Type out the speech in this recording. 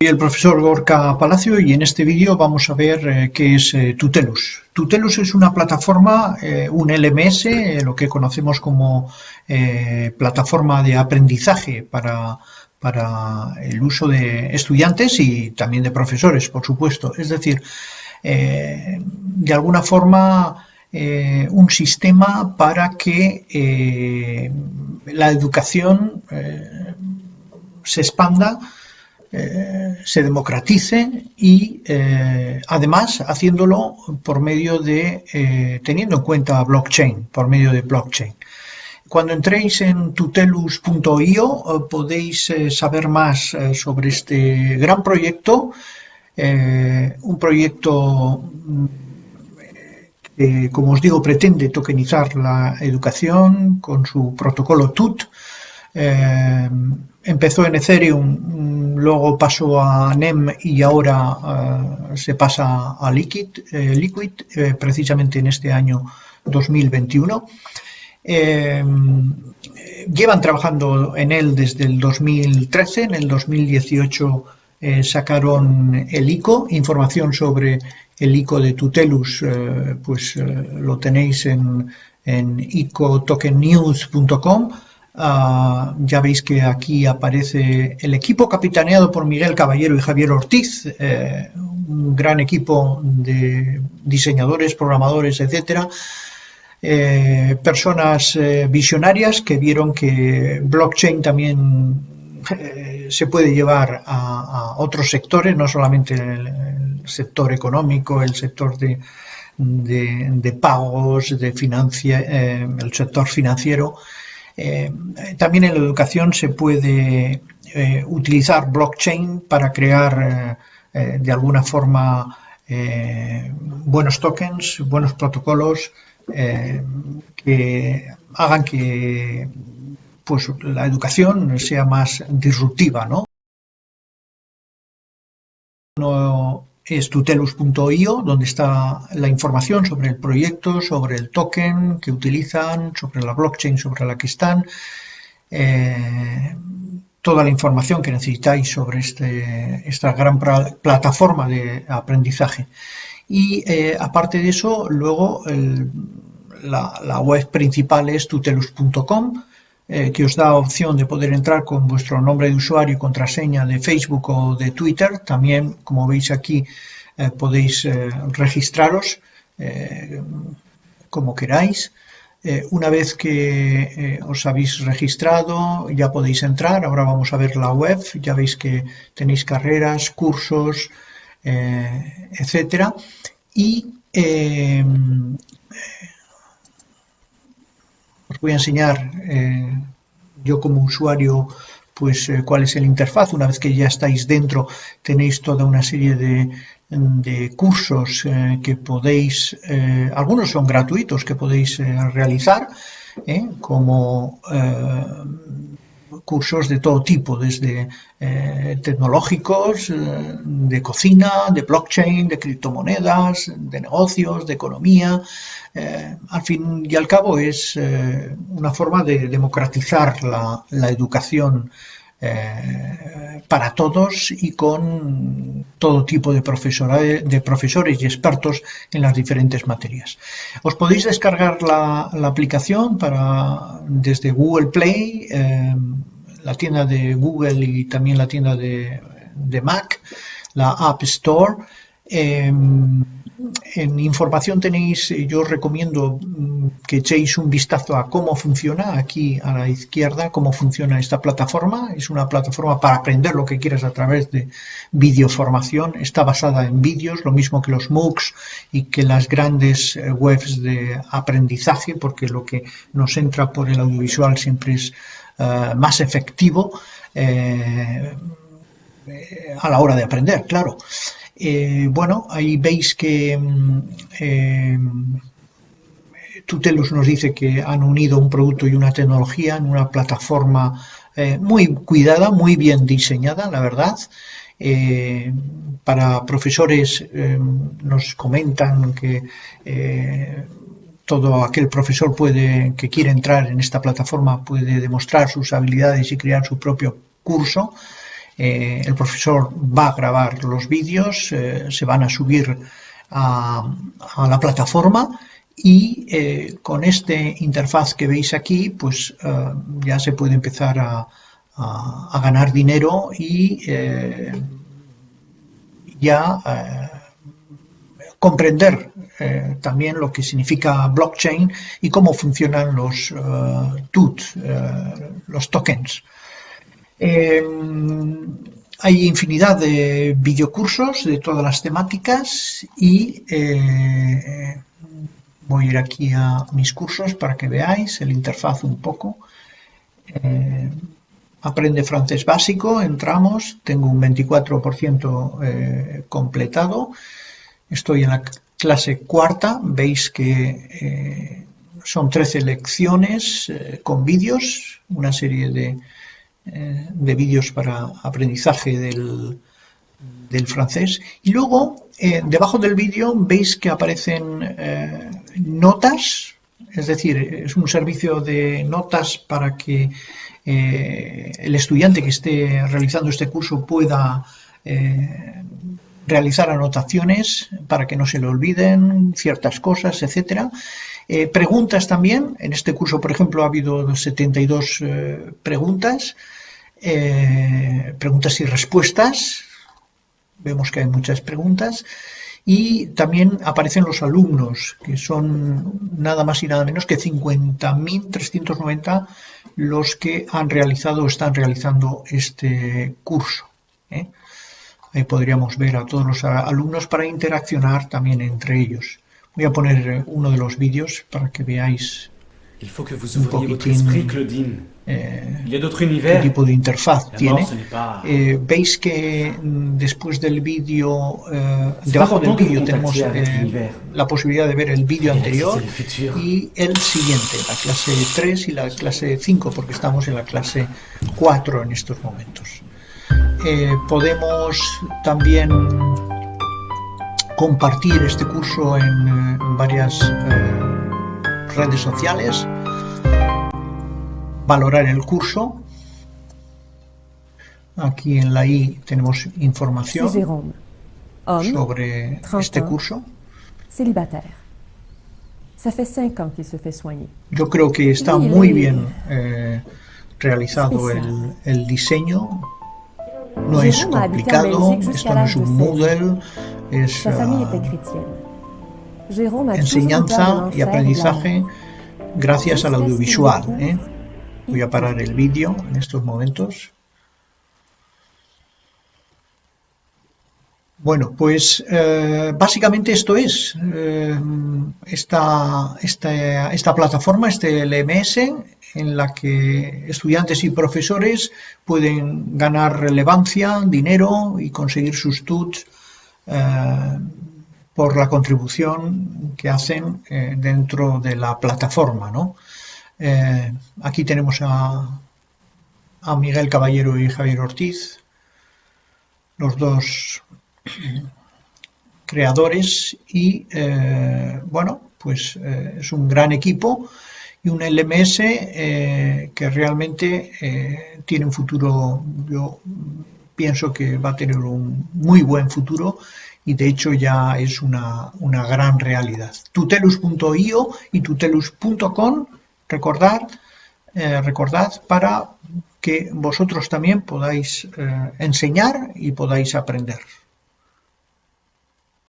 Soy el profesor Gorka Palacio y en este vídeo vamos a ver eh, qué es eh, Tutelus. Tutelus es una plataforma, eh, un LMS, lo que conocemos como plataforma de aprendizaje para, para, el uso de estudiantes y también de profesores, por supuesto. Es decir, de alguna forma un sistema para que la educación se expanda eh, se democratice y eh, además haciéndolo por medio de, eh, teniendo en cuenta blockchain, por medio de blockchain. Cuando entréis en tutelus.io podéis saber más sobre este gran proyecto, un proyecto que, como os digo, pretende tokenizar la educación con su protocolo TUT, empezó en Ethereum, luego pasó a NEM y ahora eh, se pasa a Liquid, eh, Liquid eh, precisamente en este año 2021. llevan trabajando en él desde el 2013, en el 2018 sacaron el ICO, información sobre el ICO de Tutelus, pues lo tenéis en, en icotokennews.com Ah, ya veis que aquí aparece el equipo capitaneado por Miguel Caballero y Javier Ortiz, eh, un gran equipo de diseñadores, programadores, etcétera. Eh, personas eh, visionarias que vieron que blockchain también se puede llevar a, otros sectores, no solamente el, sector económico, el sector de, de pagos, de el sector financiero, eh, también en la educación se puede eh, utilizar blockchain para crear eh, de alguna forma buenos tokens, buenos protocolos que hagan que pues, la educación sea más disruptiva. ¿no? Es tutelus.io, donde está la información sobre el proyecto, sobre el token que utilizan, sobre la blockchain sobre la que están, eh, toda la información que necesitáis sobre este, esta gran plataforma de aprendizaje. Y eh, aparte de eso, luego la, la, web principal es tutelus.com, eh, que os da opción de poder entrar con vuestro nombre de usuario y contraseña de Facebook o de Twitter. También, como veis aquí, eh, podéis eh, registraros como queráis. una vez que os habéis registrado ya podéis entrar. Ahora vamos a ver la web. Ya veis que tenéis carreras, cursos, etcétera. Y os voy a enseñar eh, yo como usuario pues eh, cuál es el interfaz. Una vez que ya estáis dentro tenéis toda una serie de, cursos eh, que podéis, algunos son gratuitos que podéis realizar, como cursos de todo tipo, desde eh, tecnológicos, eh, de cocina, de blockchain, de criptomonedas, de negocios, de economía. Eh, al fin y al cabo es una forma de democratizar la, la educación para todos y con todo tipo de, de profesores y expertos en las diferentes materias. Os podéis descargar la, aplicación para, desde Google Play, la tienda de Google y también la tienda de, Mac, la App Store. Em, en información tenéis, yo os recomiendo mm, que echéis un vistazo a cómo funciona aquí a la izquierda, cómo funciona esta plataforma. Es una plataforma para aprender lo que quieras a través de videoformación. Está basada en vídeos, lo mismo que los MOOCs y que las grandes eh, webs de aprendizaje, porque lo que nos entra por el audiovisual siempre es eh, más efectivo eh, a la hora de aprender, claro. Eh, bueno, ahí veis que mm, Tutelus nos dice que han unido un producto y una tecnología en una plataforma muy cuidada, muy bien diseñada, la verdad. para profesores nos comentan que todo aquel profesor puede, que quiere entrar en esta plataforma puede demostrar sus habilidades y crear su propio curso. El profesor va a grabar los vídeos, se van a subir a, la plataforma y con este interfaz que veis aquí, pues ya se puede empezar a, ganar dinero y ya comprender eh, también lo que significa blockchain y cómo funcionan los eh, los tokens. Hay infinidad de videocursos de todas las temáticas y voy a ir aquí a mis cursos para que veáis el interfaz un poco. Aprende francés básico, entramos, tengo un 24% completado. Estoy en la clase cuarta, veis que eh, son 13 lecciones eh, con vídeos, una serie de, eh, de vídeos para aprendizaje del, del, francés. Y luego, debajo del vídeo, veis que aparecen notas, es decir, es un servicio de notas para que el estudiante que esté realizando este curso pueda realizar anotaciones para que no se le olviden ciertas cosas, etcétera. Eh, preguntas también, en este curso, por ejemplo, ha habido 72 eh, preguntas, eh, preguntas y respuestas, vemos que hay muchas preguntas, y también aparecen los alumnos, que son nada más y nada menos que 50.390 los que han realizado o están realizando este curso. Ahí podríamos ver a todos los alumnos para interaccionar también entre ellos. Voy a poner eh, uno de los vídeos para que veáis un poquitín eh, qué tipo de interfaz tiene. Eh, veis que mm, después del vídeo, eh, debajo del vídeo tenemos eh, la posibilidad de ver el vídeo anterior y el siguiente, la clase 3 y la clase 5, porque estamos en la clase 4 en estos momentos. Eh, podemos también compartir este curso en, varias eh, redes sociales, valorar el curso. Aquí en la I tenemos información sobre este curso. Yo creo que está muy bien eh, realizado el, el diseño. No es complicado, esto no es un Moodle, es uh, enseñanza y aprendizaje gracias al audiovisual. ¿eh? Voy a parar el vídeo en estos momentos. Bueno, pues eh, básicamente esto es eh, esta, esta, esta, plataforma, este LMS, en la que estudiantes y profesores pueden ganar relevancia, dinero y conseguir sus TUTs eh, por la contribución que hacen dentro de la plataforma. ¿no? aquí tenemos a, Miguel Caballero y Javier Ortiz, los dos creadores y eh, bueno, pues eh, es un gran equipo y un LMS eh, que realmente tiene un futuro, pienso que va a tener un muy buen futuro y de hecho ya es una, una gran realidad. Tutelus.io y tutelus.com, recordad, recordad para que vosotros también podáis enseñar y podáis aprender.